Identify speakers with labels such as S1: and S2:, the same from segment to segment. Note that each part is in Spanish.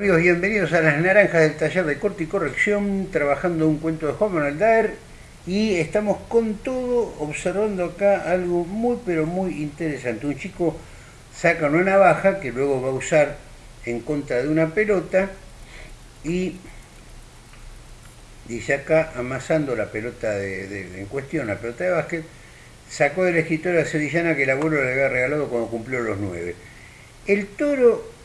S1: Amigos, bienvenidos a las naranjas del taller de corte y corrección, trabajando un cuento de Juan Manuel Daer y estamos con todo observando acá algo muy pero muy interesante. Un chico saca una navaja que luego va a usar en contra de una pelota y dice acá, amasando la pelota de, en cuestión, la pelota de básquet, sacó escritorio la sevillana que el abuelo le había regalado cuando cumplió los nueve. El toro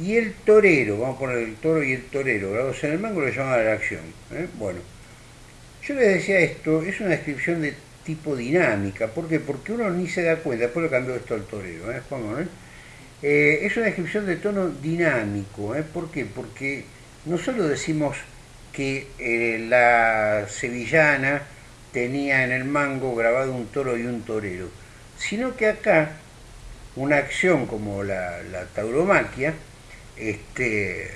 S1: y el torero, vamos a poner el toro y el torero, grabados en el mango, lo llamaban la acción. ¿eh? Bueno, yo les decía esto, es una descripción de tipo dinámica, ¿por qué? Porque uno ni se da cuenta, después lo cambió esto al torero, ¿eh? Juan Manuel. Eh, es una descripción de tono dinámico, ¿eh? ¿por qué? Porque no solo decimos que eh, la sevillana tenía en el mango grabado un toro y un torero, sino que acá una acción como la, tauromaquia este,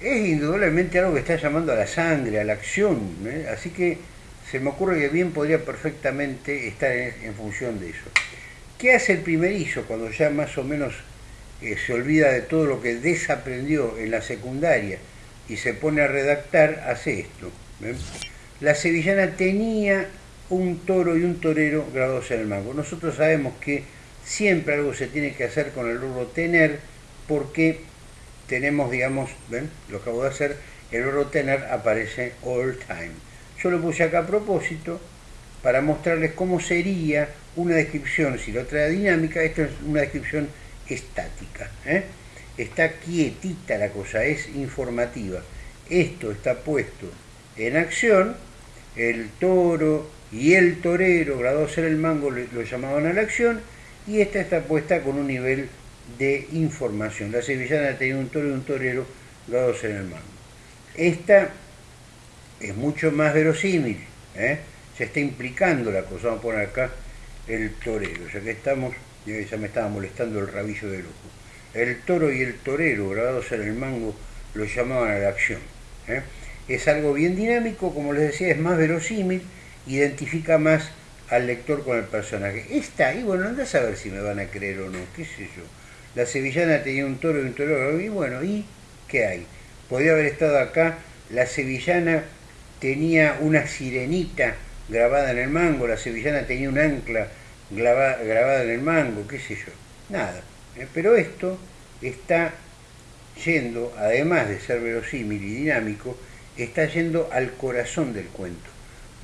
S1: es indudablemente algo que está llamando a la sangre, a la acción, ¿eh? así que se me ocurre que bien podría perfectamente estar en, función de eso. ¿Qué hace el primerizo cuando ya más o menos eh, se olvida de todo lo que desaprendió en la secundaria? y se pone a redactar, hace esto. La sevillana tenía un toro y un torero grabados en el mango. Nosotros sabemos que siempre algo se tiene que hacer con el verbo tener porque tenemos, digamos, ¿ven? Lo acabo de hacer, el verbo tener aparece all time. Yo lo puse acá a propósito para mostrarles cómo sería una descripción, si la otra era dinámica, esto es una descripción estática. ¿eh? está quietita la cosa, es informativa. Esto está puesto en acción, el toro y el torero, graduados en el mango, lo llamaban a la acción, y esta está puesta con un nivel de información. La sevillana tenía un toro y un torero graduados en el mango. Esta es mucho más verosímil, ¿eh? se está implicando la cosa. Vamos a poner acá el torero, ya que estamos, ya me estaba molestando el rabillo de ojo el toro y el torero grabados en el mango lo llamaban a la acción. ¿eh? Es algo bien dinámico, como les decía, es más verosímil, identifica más al lector con el personaje. Está y bueno, anda a saber si me van a creer o no, qué sé yo. La sevillana tenía un toro y un torero, y bueno, ¿y qué hay? Podría haber estado acá, la sevillana tenía una sirenita grabada en el mango, la sevillana tenía un ancla grabada en el mango, qué sé yo. Nada. ¿eh? Pero esto está yendo, además de ser verosímil y dinámico, está yendo al corazón del cuento.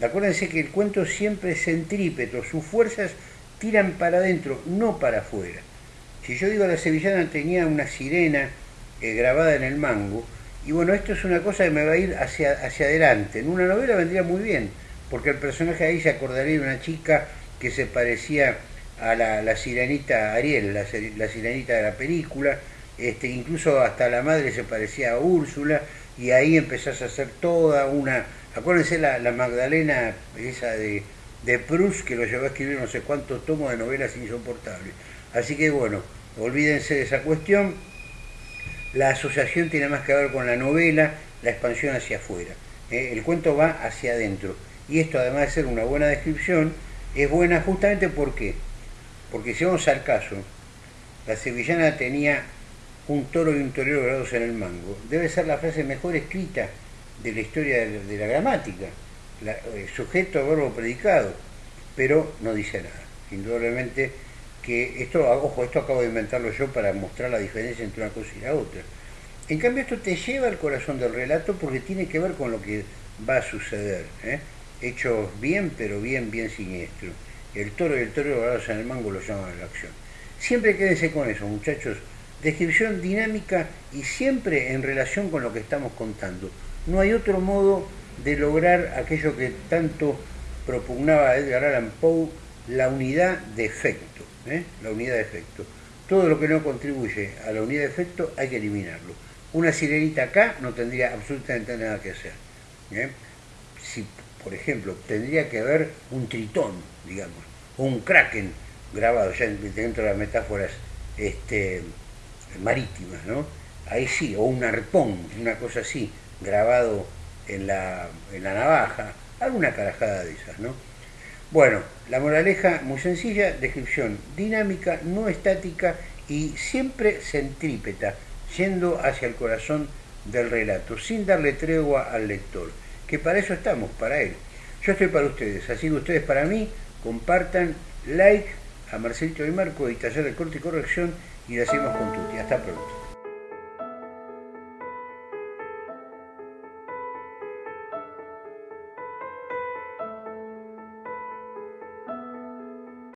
S1: Acuérdense que el cuento siempre es centrípeto, sus fuerzas tiran para adentro, no para afuera. Si yo digo la sevillana tenía una sirena eh, grabada en el mango, y bueno, esto es una cosa que me va a ir hacia, hacia adelante. En una novela vendría muy bien, porque el personaje ahí se acordaría de una chica que se parecía a la, sirenita Ariel, la, sirenita de la película, este, incluso hasta la madre se parecía a Úrsula, y ahí empezás a hacer toda una... Acuérdense la, Magdalena, esa de, de Proust, que lo llevó a escribir no sé cuántos tomos de novelas insoportables. Así que bueno, olvídense de esa cuestión. La asociación tiene más que ver con la novela, la expansión hacia afuera. ¿eh? El cuento va hacia adentro. Y esto, además de ser una buena descripción, es buena justamente porque porque si vamos al caso, la sevillana tenía un toro y un torero grados en el mango. Debe ser la frase mejor escrita de la historia de, la gramática. Eh, sujeto, verbo, predicado. Pero no dice nada. Indudablemente que esto, ojo, esto acabo de inventarlo yo para mostrar la diferencia entre una cosa y la otra. En cambio esto te lleva al corazón del relato porque tiene que ver con lo que va a suceder. ¿eh? Hechos bien, pero bien, bien siniestro el toro y el toro grabados en el mango lo llaman a la acción. Siempre quédense con eso, muchachos. Descripción dinámica y siempre en relación con lo que estamos contando. No hay otro modo de lograr aquello que tanto propugnaba Edgar Allan Poe, la unidad de efecto. ¿eh? La unidad de efecto. Todo lo que no contribuye a la unidad de efecto hay que eliminarlo. Una sirenita acá no tendría absolutamente nada que hacer. ¿eh? Si, por ejemplo, tendría que haber un tritón, digamos, o un kraken grabado ya dentro de las metáforas este, marítimas, ¿no? Ahí sí, o un arpón, una cosa así, grabado en la, en la navaja, alguna carajada de esas, ¿no? Bueno, la moraleja muy sencilla, descripción dinámica, no estática y siempre centrípeta, yendo hacia el corazón del relato, sin darle tregua al lector, que para eso estamos, para él. Yo estoy para ustedes, así que ustedes para mí, compartan, like a Marcelito y Marco y Taller de Corte y Corrección y la hacemos con Tuti. Hasta pronto.